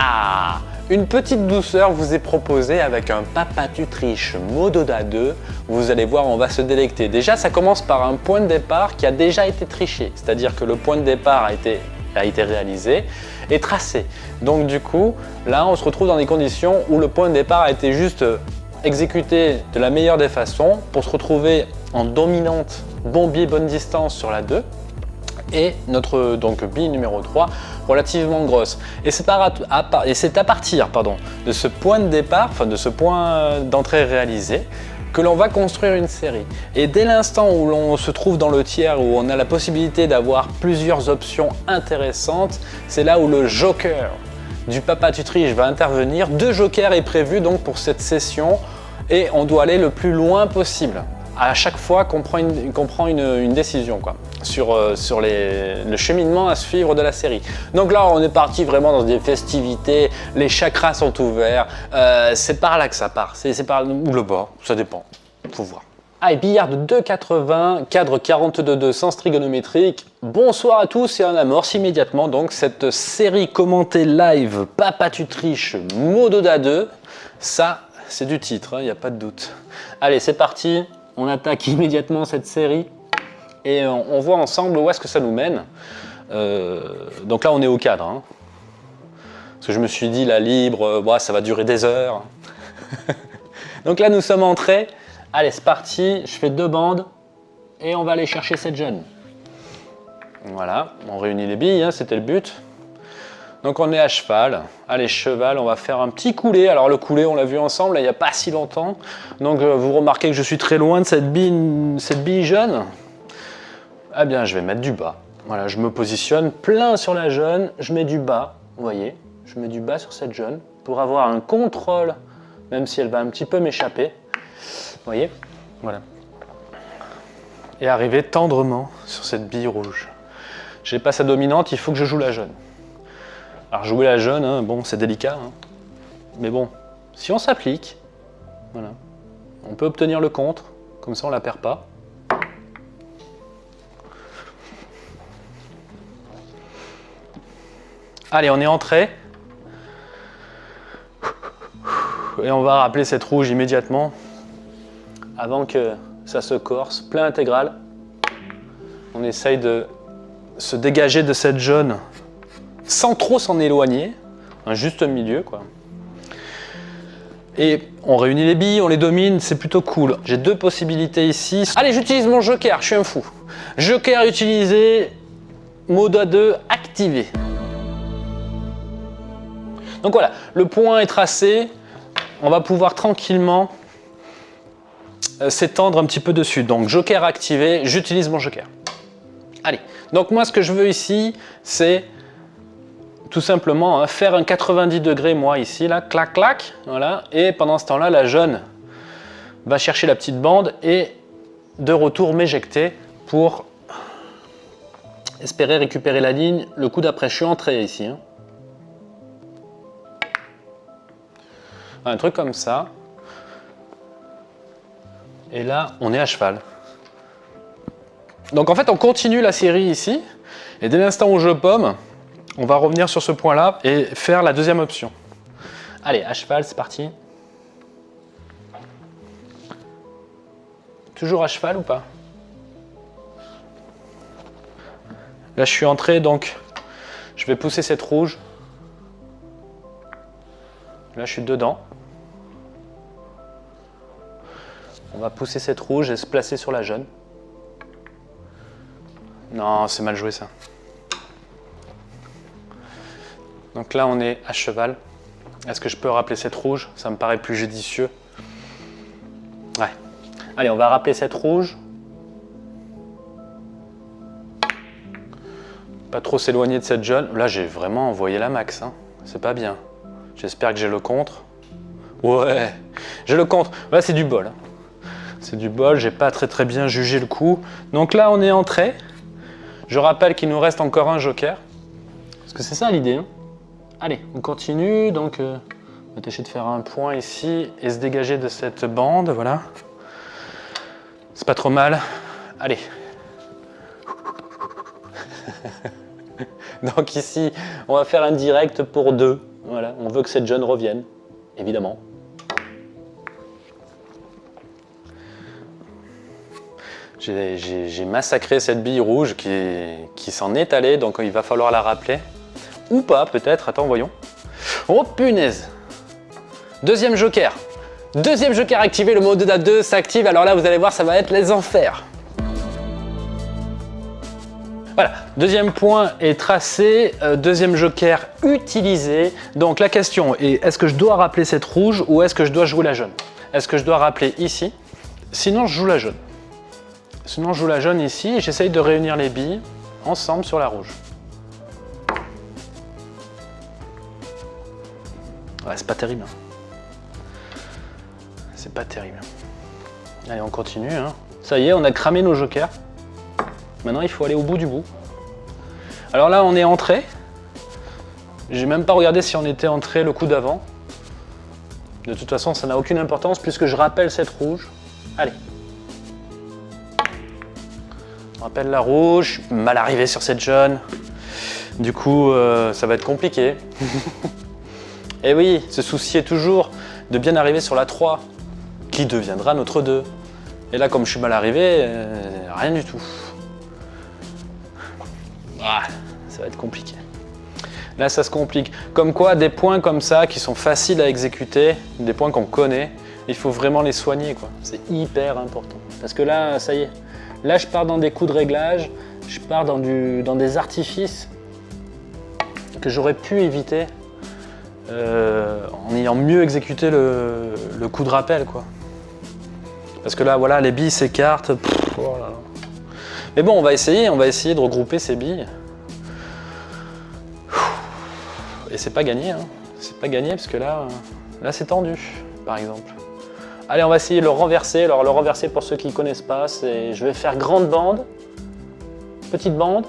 Ah Une petite douceur vous est proposée avec un Papa tu triches Mododa 2. Vous allez voir, on va se délecter. Déjà, ça commence par un point de départ qui a déjà été triché. C'est-à-dire que le point de départ a été, a été réalisé et tracé. Donc du coup, là, on se retrouve dans des conditions où le point de départ a été juste exécuté de la meilleure des façons pour se retrouver en dominante bon bonne distance sur la 2 et notre donc bille numéro 3 relativement grosse. Et c'est à, partir pardon, de ce point de départ, enfin de ce point d'entrée réalisé, que l'on va construire une série. Et dès l'instant où l'on se trouve dans le tiers, où on a la possibilité d'avoir plusieurs options intéressantes, c'est là où le joker du papa tutriche va intervenir. Deux jokers est prévu donc pour cette session et on doit aller le plus loin possible à chaque fois qu'on prend, une, décision quoi, sur, euh, le cheminement à suivre de la série. Donc là, on est parti vraiment dans des festivités, les chakras sont ouverts, euh, c'est par là que ça part, c'est par ou le bas, ça dépend, faut voir. Ah, billard de 2,80, cadre 42,2 sens trigonométrique. Bonsoir à tous et on amorce immédiatement donc cette série commentée live Papa tu triches Mododa 2. Ça, c'est du titre, il hein, n'y a pas de doute. Allez, c'est parti, on attaque immédiatement cette série et on, voit ensemble où est-ce que ça nous mène. Euh, donc là, on est au cadre. Hein. Parce que je me suis dit, la libre, euh, ça va durer des heures. donc là, nous sommes entrés. Allez, c'est parti. Je fais deux bandes et on va aller chercher cette jeune. Voilà, on réunit les billes, hein, c'était le but. Donc on est à cheval. Allez, cheval, on va faire un petit coulé. Alors le coulé, on l'a vu ensemble il n'y a pas si longtemps. Donc euh, vous remarquez que je suis très loin de cette bille, cette bille jeune. Eh bien, je vais mettre du bas. Voilà, je me positionne plein sur la jeune. Je mets du bas, vous voyez. Je mets du bas sur cette jeune pour avoir un contrôle, même si elle va un petit peu m'échapper. Vous voyez Voilà. Et arriver tendrement sur cette bille rouge. J'ai pas sa dominante, il faut que je joue la jeune. Alors jouer la jeune, hein, bon, c'est délicat. Hein. Mais bon, si on s'applique, voilà, on peut obtenir le contre, comme ça on la perd pas. Allez, on est entré. Et on va rappeler cette rouge immédiatement, avant que ça se corse, plein intégral. On essaye de se dégager de cette jaune sans trop s'en éloigner, un juste milieu quoi. Et on réunit les billes, on les domine, c'est plutôt cool. J'ai deux possibilités ici. Allez, j'utilise mon joker, je suis un fou. Joker utilisé, mode A2 activé. Donc voilà, le point est tracé. On va pouvoir tranquillement euh, s'étendre un petit peu dessus. Donc joker activé, j'utilise mon joker. Allez, donc moi ce que je veux ici, c'est tout simplement hein, faire un 90 degrés moi ici là, clac clac, voilà, et pendant ce temps-là la jeune va chercher la petite bande et de retour m'éjecter pour espérer récupérer la ligne le coup d'après. Je suis entré ici. Hein. Un truc comme ça. Et là, on est à cheval. Donc en fait, on continue la série ici. Et dès l'instant où je pomme, on va revenir sur ce point-là et faire la deuxième option. Allez, à cheval, c'est parti. Toujours à cheval ou pas? Là, je suis entré, donc je vais pousser cette rouge. Là, je suis dedans. On va pousser cette rouge et se placer sur la jaune. Non, c'est mal joué ça. Donc là, on est à cheval. Est-ce que je peux rappeler cette rouge? Ça me paraît plus judicieux. Ouais. Allez, on va rappeler cette rouge. Pas trop s'éloigner de cette jaune. Là, j'ai vraiment envoyé la max. Hein. C'est pas bien. J'espère que j'ai le contre. Ouais, j'ai le contre. Là, c'est du bol. Hein. C'est du bol, j'ai pas très très bien jugé le coup. Donc là, on est entré. Je rappelle qu'il nous reste encore un joker. Parce que c'est ça l'idée. Hein. Allez, on continue. Donc, euh, on va tâcher de faire un point ici et se dégager de cette bande. Voilà. C'est pas trop mal. Allez. Donc ici, on va faire un direct pour deux. Voilà. On veut que cette jaune revienne, évidemment. J'ai massacré cette bille rouge qui s'en est allée, donc il va falloir la rappeler. Ou pas, peut-être. Attends, voyons. Oh punaise Deuxième joker. Deuxième joker activé, le mode 2 s'active. Alors là, vous allez voir, ça va être les enfers. Voilà, deuxième point est tracé, euh, deuxième joker utilisé. Donc la question est, est-ce que je dois rappeler cette rouge ou est-ce que je dois jouer la jaune? Est-ce que je dois rappeler ici? Sinon, je joue la jaune. Sinon, je joue la jaune ici et j'essaye de réunir les billes ensemble sur la rouge. C'est pas terrible. Hein. C'est pas terrible. Allez, on continue. Hein. Ça y est, on a cramé nos jokers. Maintenant, il faut aller au bout du bout. Alors là, on est entré. J'ai même pas regardé si on était entré le coup d'avant. De toute façon, ça n'a aucune importance puisque je rappelle cette rouge. Allez. On rappelle la rouge, mal arrivé sur cette jaune. Du coup, euh, ça va être compliqué. Et eh oui, se soucier toujours de bien arriver sur la 3, qui deviendra notre 2. Et là, comme je suis mal arrivé, euh, rien du tout. Ah, ça va être compliqué. Là, ça se complique. Comme quoi, des points comme ça, qui sont faciles à exécuter, des points qu'on connaît, il faut vraiment les soigner. C'est hyper important. Parce que là, ça y est. Là, je pars dans des coups de réglage, je pars dans, des artifices que j'aurais pu éviter euh, en ayant mieux exécuté le, coup de rappel. quoi. Parce que là, voilà, les billes s'écartent. Mais bon, on va essayer, on va essayer de regrouper ces billes. Et c'est pas gagné, hein. c'est pas gagné parce que là, là c'est tendu, par exemple. Allez, on va essayer de le renverser. Alors, le renverser, pour ceux qui ne connaissent pas, c'est je vais faire grande bande, petite bande,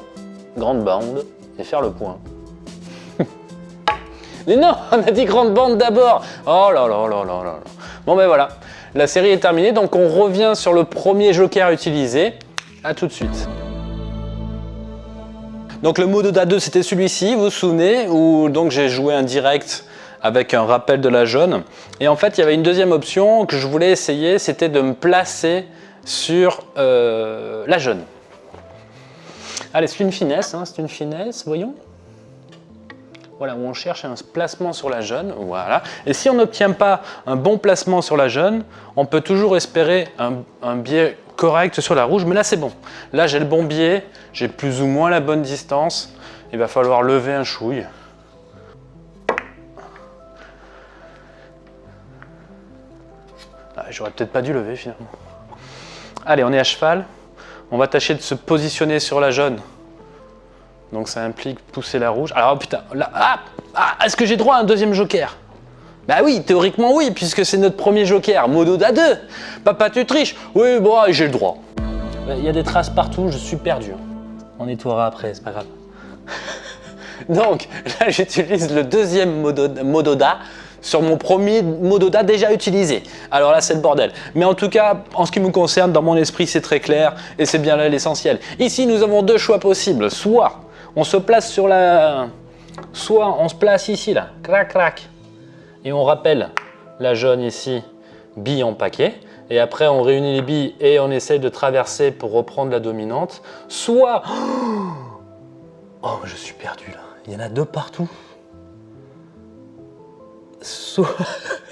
grande bande, et faire le point. Mais non, on a dit grande bande d'abord Oh là là là là là Bon ben voilà, la série est terminée, donc on revient sur le premier joker utilisé. A tout de suite. Donc le mode DA2 c'était celui-ci, vous vous souvenez, où donc j'ai joué un direct avec un rappel de la jaune. Et en fait, il y avait une deuxième option que je voulais essayer, c'était de me placer sur euh, la jaune. Allez, c'est une finesse, hein, c'est une finesse, voyons voilà, où on cherche un placement sur la jeune, voilà. Et si on n'obtient pas un bon placement sur la jeune, on peut toujours espérer un, biais correct sur la rouge, mais là c'est bon. Là j'ai le bon biais, j'ai plus ou moins la bonne distance, il va falloir lever un chouille. Ah, j'aurais peut-être pas dû lever finalement. Allez, on est à cheval. On va tâcher de se positionner sur la jaune donc ça implique pousser la rouge. Alors putain, là, ah, ah, est-ce que j'ai droit à un deuxième joker? Bah oui, théoriquement oui, puisque c'est notre premier joker, Mododa 2. Papa tu triches? Oui, bon, j'ai le droit. Il y a des traces partout, je suis perdu. On nettoiera après, c'est pas grave. donc là j'utilise le deuxième Mododa sur mon premier Mododa déjà utilisé. Alors là, c'est le bordel. Mais en tout cas, en ce qui me concerne, dans mon esprit, c'est très clair et c'est bien là l'essentiel. Ici, nous avons deux choix possibles. Soit on se place sur la... Soit on se place ici, là, crac, crac, et on rappelle la jaune ici, bille en paquet, et après on réunit les billes et on essaye de traverser pour reprendre la dominante. Soit... Oh, je suis perdu là, il y en a deux partout. Soit...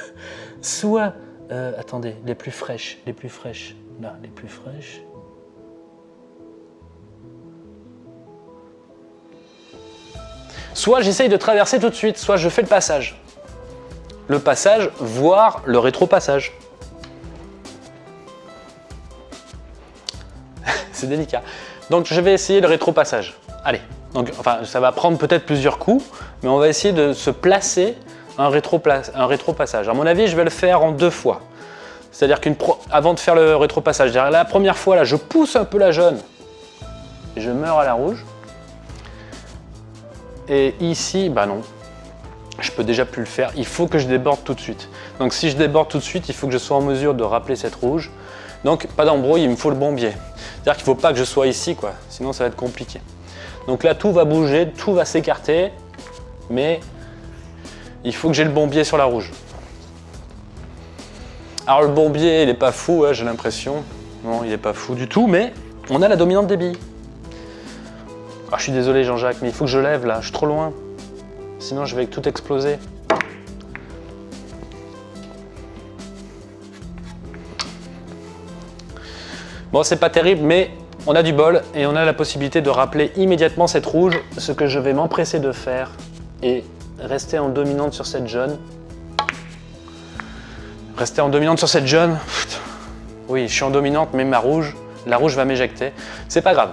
Soit... Euh, attendez, les plus fraîches, les plus fraîches, là, les plus fraîches. Soit j'essaye de traverser tout de suite, soit je fais le passage. Le passage, voire le rétro-passage. C'est délicat. Donc je vais essayer le rétro-passage. Allez, donc, enfin, ça va prendre peut-être plusieurs coups, mais on va essayer de se placer un rétro-passage. à mon avis, je vais le faire en deux fois. C'est-à-dire qu'avant de faire le rétro-passage, la première fois, là, je pousse un peu la jaune et je meurs à la rouge. Et ici, bah non, je peux déjà plus le faire. Il faut que je déborde tout de suite. Donc si je déborde tout de suite, il faut que je sois en mesure de rappeler cette rouge. Donc pas d'embrouille, il me faut le bon biais. C'est-à-dire qu'il ne faut pas que je sois ici, quoi. sinon ça va être compliqué. Donc là, tout va bouger, tout va s'écarter, mais il faut que j'ai le bon biais sur la rouge. Alors le bon il est pas fou, hein, j'ai l'impression. Non, il est pas fou du tout, mais on a la dominante des. Ah, je suis désolé Jean-Jacques, mais il faut que je lève là, je suis trop loin. Sinon je vais tout exploser. Bon, c'est pas terrible, mais on a du bol et on a la possibilité de rappeler immédiatement cette rouge, ce que je vais m'empresser de faire et rester en dominante sur cette jaune. Rester en dominante sur cette jaune. Oui, je suis en dominante, mais ma rouge, la rouge va m'éjecter. C'est pas grave.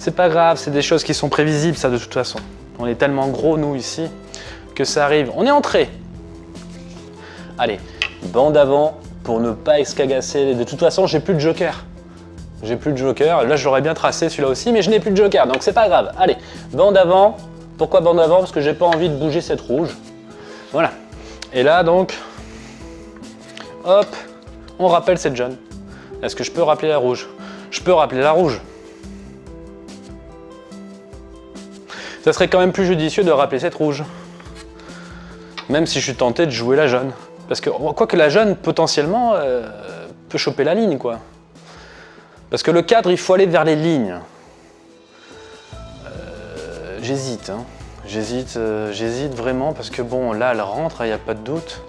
C'est pas grave, c'est des choses qui sont prévisibles, ça, de toute façon. On est tellement gros, nous, ici, que ça arrive. On est entré. Allez, bande avant pour ne pas escagasser. De toute façon, j'ai plus de joker. J'ai plus de joker. Là, je l'aurais bien tracé celui-là aussi, mais je n'ai plus de joker, donc c'est pas grave. Allez, bande avant. Pourquoi bande avant? Parce que j'ai pas envie de bouger cette rouge. Voilà. Et là, donc, hop, on rappelle cette jaune. Est-ce que je peux rappeler la rouge? Je peux rappeler la rouge. Ça serait quand même plus judicieux de rappeler cette rouge. Même si je suis tenté de jouer la jaune. Parce que, quoi que la jaune, potentiellement, euh, peut choper la ligne, quoi. Parce que le cadre, il faut aller vers les lignes. Euh, j'hésite, hein. J'hésite, euh, j'hésite vraiment parce que bon, là, elle rentre, il n'y a pas de doute.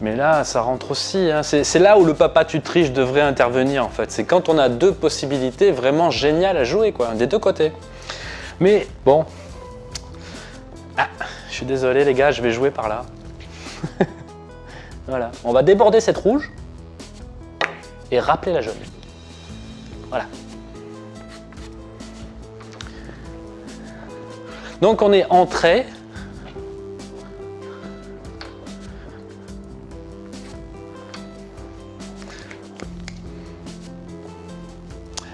Mais là, ça rentre aussi. Hein. C'est là où le papa tu triches devrait intervenir en fait. C'est quand on a deux possibilités vraiment géniales à jouer, quoi, des deux côtés. Mais bon. Ah, je suis désolé les gars, je vais jouer par là. voilà. On va déborder cette rouge et rappeler la jaune. Voilà. Donc on est entré.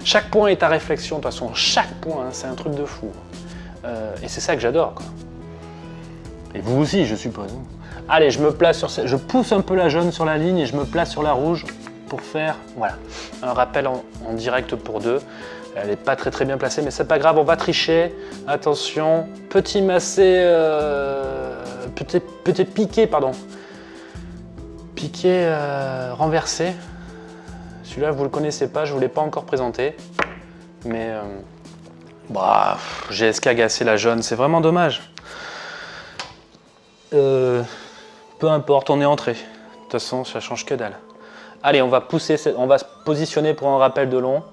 Chaque point est à réflexion, de toute façon, chaque point, hein, c'est un truc de fou. Euh, et c'est ça que j'adore. Et vous aussi, je suppose. Allez, je me place sur je pousse un peu la jaune sur la ligne et je me place sur la rouge pour faire voilà, un rappel en, direct pour deux. Elle n'est pas très très bien placée, mais c'est pas grave, on va tricher. Attention, petit massé, euh, petit, petit piqué, pardon. Piqué euh, renversé. Celui-là, vous le connaissez pas, je vous l'ai pas encore présenté. Mais euh, bah, j'ai escagacé la jaune, c'est vraiment dommage. Euh, peu importe, on est entré. De toute façon, ça change que dalle. Allez, on va pousser, on va se positionner pour un rappel de long.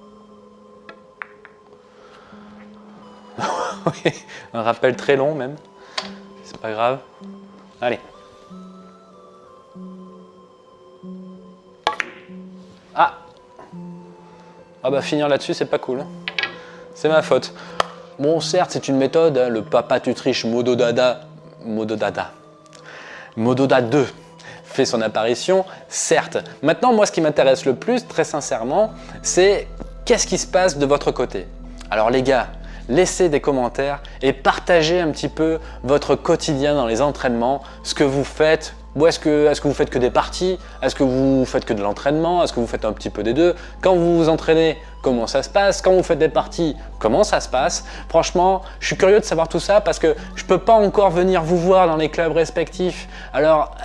un rappel très long même. C'est pas grave. Allez. Ah ah bah finir là-dessus, c'est pas cool. C'est ma faute. Bon, certes, c'est une méthode, hein, le papa tu triches Mododada, Mododada, Mododa 2 fait son apparition, certes. Maintenant, moi, ce qui m'intéresse le plus, très sincèrement, c'est qu'est-ce qui se passe de votre côté? Alors les gars, laissez des commentaires et partagez un petit peu votre quotidien dans les entraînements, ce que vous faites, ou est-ce que, est que vous faites que des parties? Est-ce que vous faites que de l'entraînement? Est-ce que vous faites un petit peu des deux? Quand vous vous entraînez, comment ça se passe? Quand vous faites des parties, comment ça se passe? Franchement, je suis curieux de savoir tout ça parce que je peux pas encore venir vous voir dans les clubs respectifs. Alors,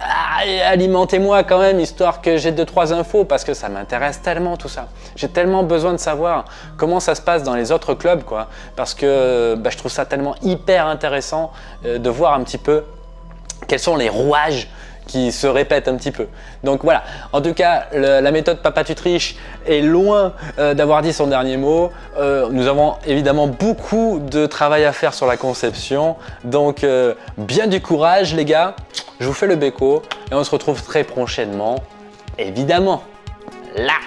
alimentez-moi quand même, histoire que j'ai deux trois infos parce que ça m'intéresse tellement tout ça. J'ai tellement besoin de savoir comment ça se passe dans les autres clubs, quoi. Parce que bah, je trouve ça tellement hyper intéressant euh, de voir un petit peu quels sont les rouages qui se répète un petit peu. Donc voilà, en tout cas, la méthode Papa tu triches est loin euh, d'avoir dit son dernier mot. Euh, nous avons évidemment beaucoup de travail à faire sur la conception. Donc euh, bien du courage les gars, je vous fais le béco et on se retrouve très prochainement, évidemment, là